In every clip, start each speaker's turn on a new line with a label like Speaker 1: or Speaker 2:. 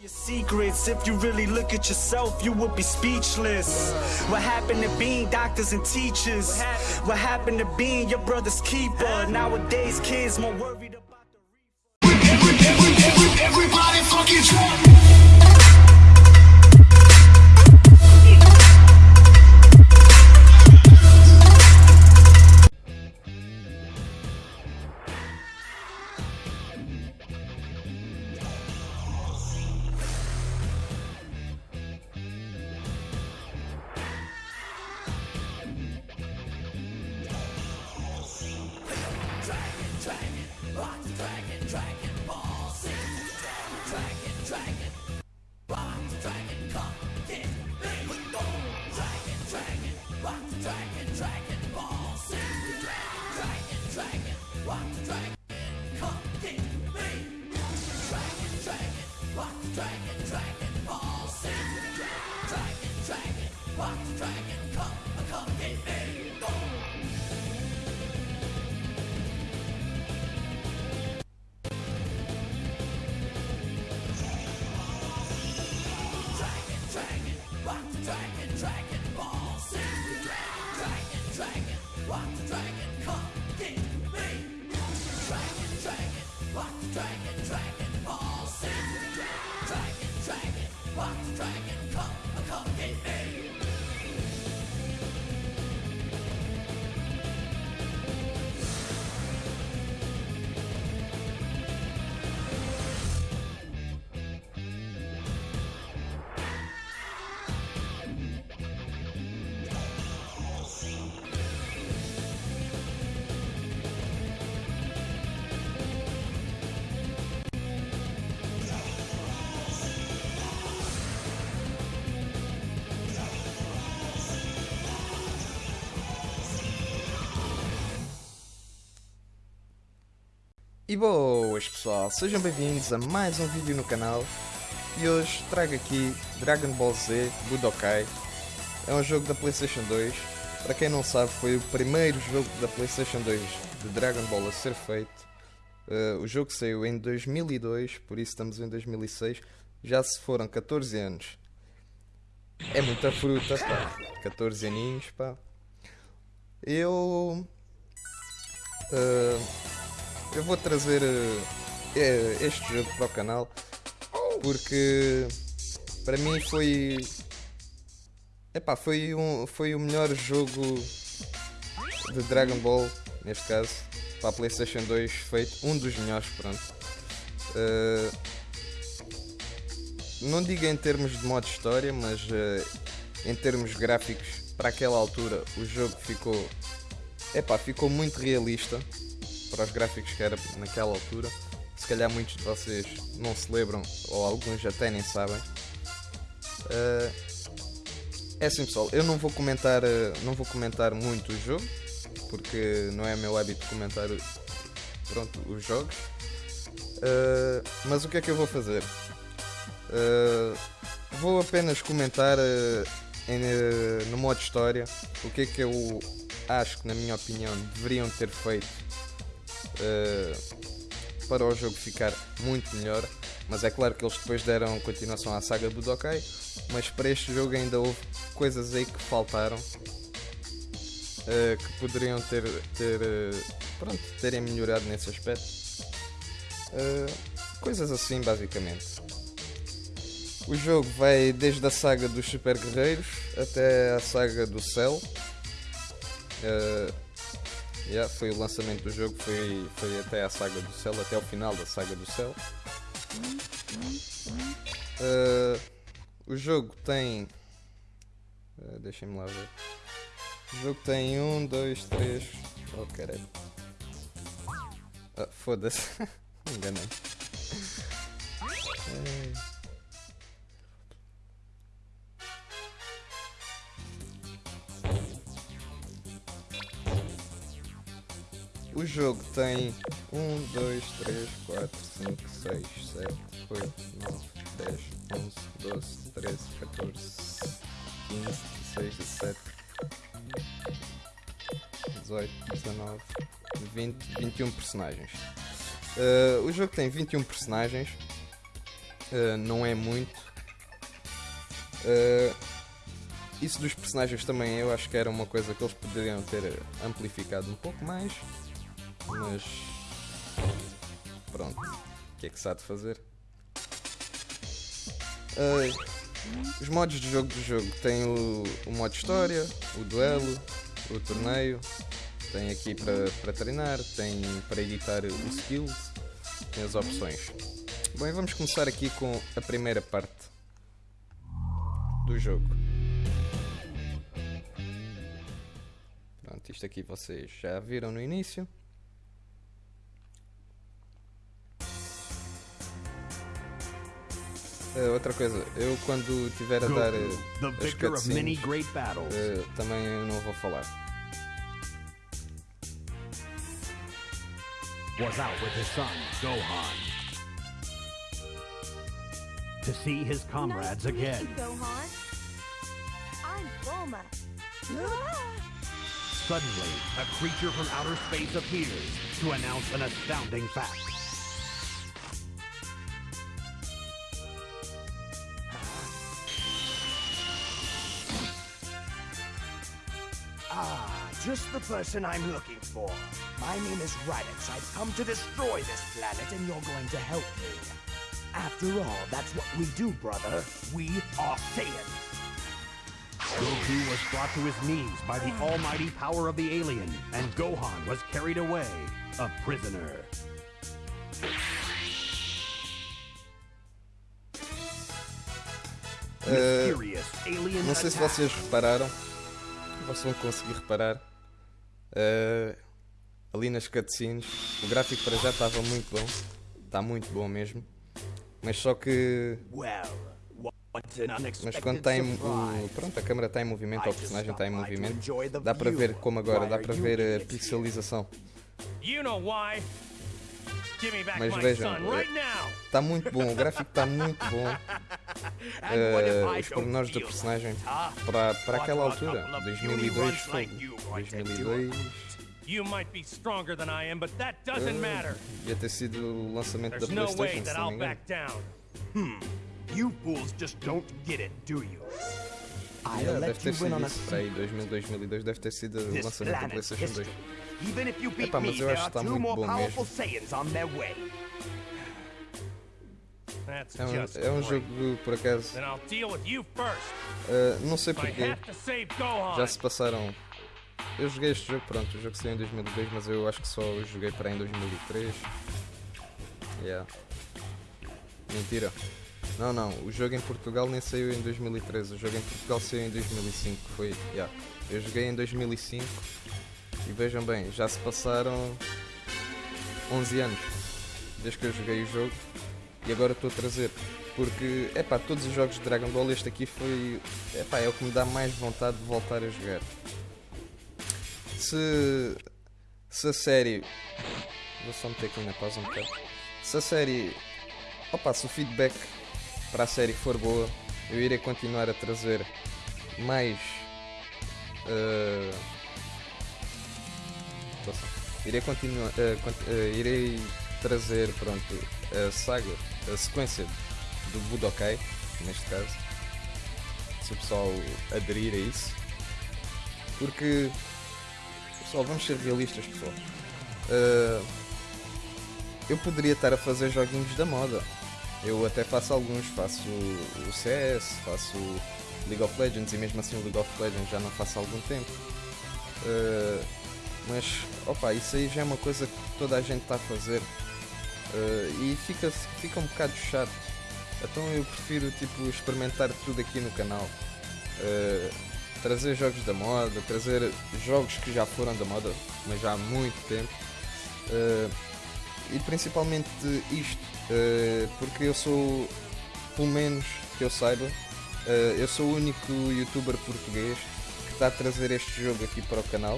Speaker 1: your secrets if you really look at yourself you would be speechless what happened to being doctors and teachers what happened to being your brother's keeper nowadays kids more worried about the everybody fucking Drink and drink. E boas pessoal, sejam bem-vindos a mais um vídeo no canal e hoje trago aqui Dragon Ball Z Budokai é um jogo da Playstation 2 para quem não sabe foi o primeiro jogo da Playstation 2 de Dragon Ball a ser feito uh, o jogo saiu em 2002, por isso estamos em 2006 já se foram 14 anos é muita fruta, pá 14 aninhos, pá eu... Uh, eu vou trazer uh, este jogo para o canal porque para mim foi epá, foi, um, foi o melhor jogo de Dragon Ball neste caso para a Playstation 2 feito, um dos melhores pronto uh, não digo em termos de modo história mas uh, em termos gráficos para aquela altura o jogo ficou epá, ficou muito realista para os gráficos que era naquela altura. Se calhar muitos de vocês não se lembram, ou alguns até nem sabem. Uh, é assim pessoal, eu não vou comentar, eh, não vou comentar muito o jogo, porque não é meu hábito comentar pronto, os jogos. Uh, mas o que é que eu vou fazer? Uh, vou apenas comentar uh, em, no modo história o que é que eu acho que, na minha opinião, deveriam ter feito uh, para o jogo ficar muito melhor. Mas é claro que eles depois deram continuação à saga Budokai, mas para este jogo ainda houve coisas aí que faltaram uh, que poderiam ter, ter uh, pronto, terem melhorado nesse aspecto. coisas assim basicamente. O jogo vai desde a saga dos Super Guerreiros até a saga do Cell. Uh, Yeah, foi o lançamento do jogo, foi, foi até a saga do céu, até o final da saga do céu. Uh, o jogo tem. Uh, Deixem-me lá ver. O jogo tem 1, 2, 3. Oh caralho. Ah, foda-se. Enganei. O jogo tem 1, 2, 3, 4, 5, 6, 7, 8, 9, 10, 11, 12, 13, 14, 15, 16, 17, 18, 19, 20, 21 personagens. Uh, o jogo tem 21 personagens, uh, não é muito. Uh, isso dos personagens também eu acho que era uma coisa que eles poderiam ter amplificado um pouco mais mas pronto, o que é que se há de fazer? Uh, os modos de jogo do jogo tem o, o modo história, o duelo, o torneio, tem aqui para treinar, tem para editar o skill, tem as opções. Bem, vamos começar aqui com a primeira parte do jogo. Pronto, isto aqui vocês já viram no início. Uh, outra coisa, eu quando tiver a Goku, dar uh, as cutscenes, uh, também não vou falar. Was out with his son, Gohan. To see his comrades nice again. Gohan. I'm Bulma. Suddenly, a creature from outer space appears to announce an astounding fact. just the person I'm looking for. My name is Raditz. I've come to destroy this planet, and you're going to help me. After all, that's what we do, brother. We are Saiyans. Goku was brought to his knees by the almighty power of the alien, and Gohan was carried away, a prisoner. Uh, não sei se vocês repararam, vocês vão conseguir reparar, Uh, ali nas cutscenes, o gráfico para já estava muito bom, está muito bom mesmo, mas só que. Mas quando está em, o, pronto, a câmera está em movimento, ou o personagem está em movimento, dá para ver como agora, dá para ver a pixelização. You know why? Mas vejam, está é, muito bom, o gráfico está muito bom. Uh, os pormenores do personagem para, para aquela altura, 2002 foi. 2002. You eh, Ia ter sido o lançamento There's da PlayStation, no way that I'll Hmm. You fools just don't get it, do you? Ah, yeah, deve ter sido isso pra aí, 2002 deve ter sido o lançamento do PlayStation 2. Epá, mas eu acho que está muito bom mesmo. É um, é um jogo por acaso. Uh, não sei porquê. Já se passaram. Eu joguei este jogo, pronto, o jogo saiu em 2002, mas eu acho que só o joguei para em 2003. Yeah. Mentira. Não, não, o jogo em Portugal nem saiu em 2013, o jogo em Portugal saiu em 2005, foi, yeah. Eu joguei em 2005 e vejam bem, já se passaram 11 anos desde que eu joguei o jogo e agora estou a trazer, porque, é pá, todos os jogos de Dragon Ball, este aqui foi, é pá, é o que me dá mais vontade de voltar a jogar. Se, se a série, vou só meter aqui na pausa um bocado, se a série, opa, se o feedback para a série for boa, eu irei continuar a trazer mais. Uh, irei continuar. Uh, eh, cont uh, eh, irei trazer pronto, a saga, a sequência do Budokai, neste caso. Se o pessoal aderir a isso. Porque. Pessoal, vamos ser realistas, pessoal. eu poderia estar a fazer joguinhos da moda eu até faço alguns, faço o CS, faço League of Legends e mesmo assim o League of Legends já não faço há algum tempo. Uh, mas opa, isso aí já é uma coisa que toda a gente está a fazer uh, e fica, fica um bocado chato. Então eu prefiro tipo experimentar tudo aqui no canal. Uh, trazer jogos da moda, trazer jogos que já foram da moda, mas já há muito tempo e principalmente isto, uh, porque eu sou, pelo menos que eu saiba, uh, eu sou o único youtuber português que está a trazer este jogo aqui para o canal.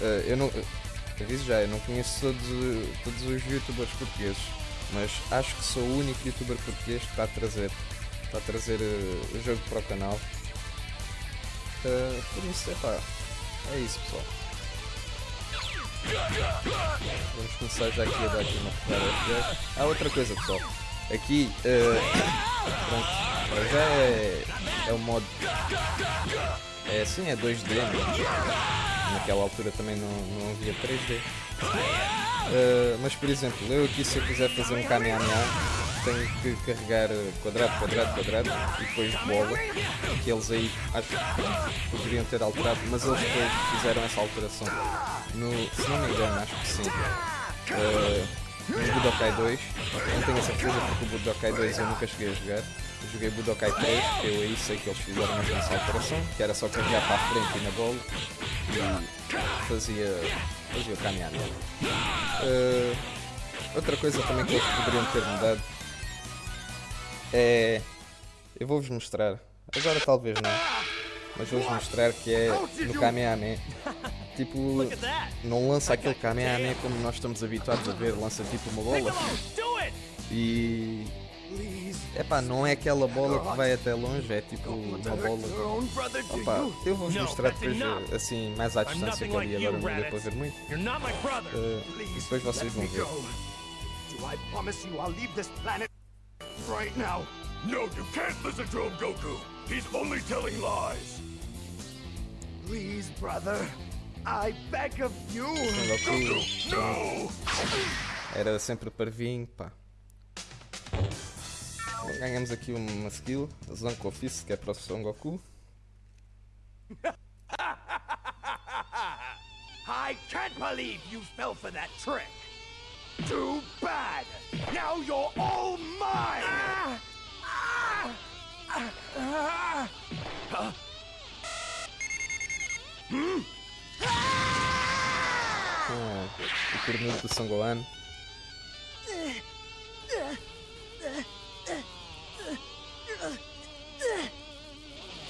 Speaker 1: Uh, eu não. Aviso já, eu não conheço todos, todos os youtubers portugueses, mas acho que sou o único youtuber português que está a trazer, está a trazer o jogo para o canal. por isso, é pá, é isso pessoal. Vamos começar já aqui a dar aqui uma porrada a Ah, outra coisa pessoal. Aqui, uh, pronto, já é, é o modo... É assim, é 2D, mas né? naquela altura também não, não havia 3D. Uh, eh, mas por exemplo, eu aqui se eu quiser fazer um caminhão tem que carregar eh, quadrado, quadrado, quadrado e depois bola, que eles aí acho que poderiam ter alterado, mas eles depois fizeram essa alteração, no, se não me engano, acho que sim, uh, no Budokai 2, não tenho a certeza porque o Budokai 2 eu nunca cheguei a jogar, eu joguei Budokai 3, que eu aí sei que eles fizeram essa alteração, que era só carregar para a frente e na bola, e fazia, fazia caminhada. Uh, eh, Outra coisa também que eles poderiam ter mudado é... Eu vou-vos mostrar. Agora talvez não. Mas vou-vos mostrar que é no Kamehameha. Tipo, não lança aquele Kamehameha como nós estamos habituados a ver. Lança tipo uma bola. E... Epá, não é aquela bola que vai até longe, é tipo uma bola... Opa, eu vou-vos mostrar depois, assim, mais à distância que ali agora não deu para ver muito. Uh, depois vocês vão ver. right now. No, you can't listen to him, Goku! He's only telling lies! Please, brother. I beg of you! Goku, no! Era sempre para vir, pá. Ganhamos aqui uma skill, Zanko Fist, que é para o Son Goku. I can't believe you fell for that trick! Too bad! Now you're all mine! Ah! Ah! Ah! Huh? Hum? Com o tormento do Sangolan.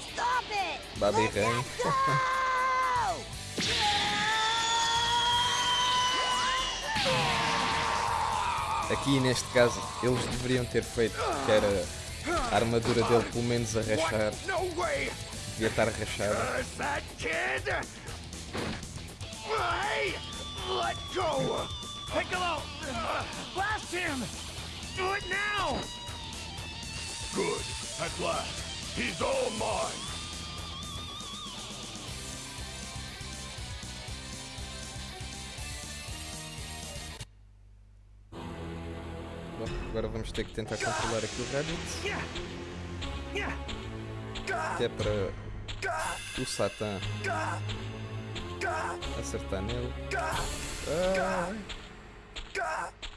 Speaker 1: Stop it! Babi Ren. Aqui neste caso eles deveriam ter feito que era a armadura dele pelo menos a rachar. Devia estar rachada. Let go! Piccolo! Blast him! Do it now! Good. At last. He's all mine. agora vamos ter que tentar controlar aqui o Rabbit. Até para o Satã acertar nele.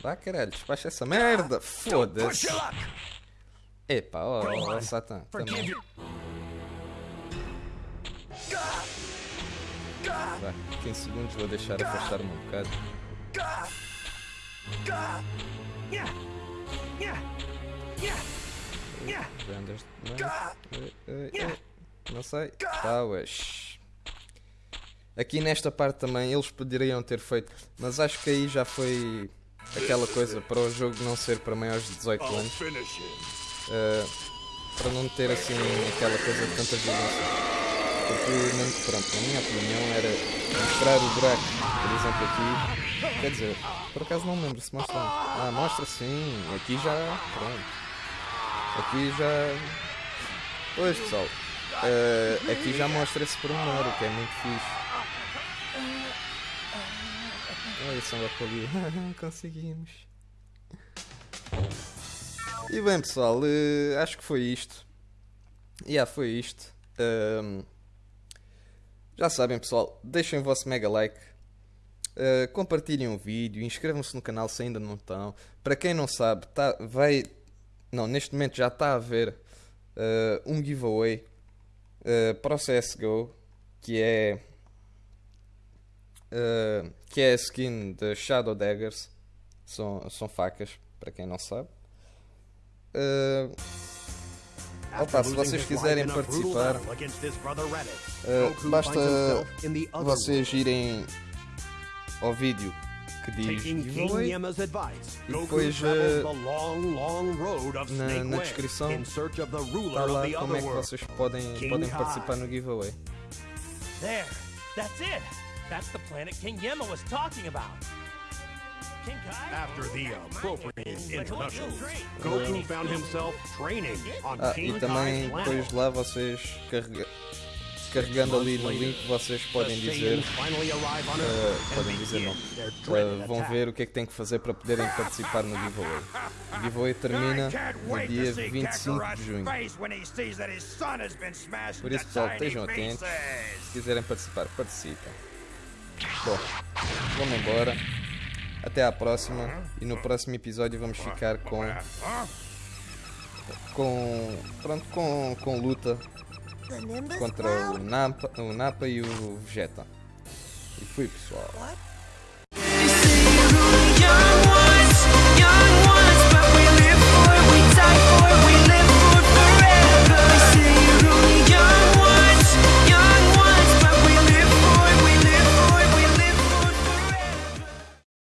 Speaker 1: Ah. caralho, despacha essa merda! Foda-se! Epa, ó, oh, ó, Satã, também. Vá, 15 segundos vou deixar afastar-me um bocado. Não sei. Tauas. Tá, aqui nesta parte também eles poderiam ter feito, mas acho que aí já foi aquela coisa para o jogo não ser para maiores de 18 anos. Uh, para não ter assim aquela coisa de tanta violência. Porque, pronto, na minha opinião era mostrar o buraco, por exemplo aqui, Quer dizer, por acaso não lembro se mostra. Ah, mostra sim. Aqui já. Pronto. Aqui já. Pois pessoal. Uh, aqui já mostra esse pormenor, o que é muito fixe. Olha só o ali. Conseguimos. E bem pessoal, uh, acho que foi isto. E yeah, foi isto. Um, ehm, já sabem pessoal, deixem o vosso mega like eh, compartilhem o vídeo, inscrevam-se no canal se ainda não estão. Para quem não sabe, tá, vai. Não, neste momento já está a haver uh, um giveaway uh, para o CSGO que é. Uh, que é a skin de Shadow Daggers. São, são facas, para quem não sabe. Uh, Opa, se vocês quiserem participar, basta vocês irem ao vídeo que diz giveaway e depois eh, na, na descrição está lá como é que vocês podem, podem participar no giveaway. There, that's it. That's the planet King was talking about. After the appropriate introductions, Goku found himself training on ah, e também depois lá vocês carregam carregando ali no link vocês podem dizer uh, podem dizer não uh, vão ver o que é que tem que fazer para poderem participar no giveaway o giveaway termina no dia 25 de junho por isso pessoal estejam atentos se quiserem participar participem bom vamos embora até à próxima e no próximo episódio vamos ficar com com pronto com, com luta contra o Napa, o Napa e o Vegeta. E fui pessoal.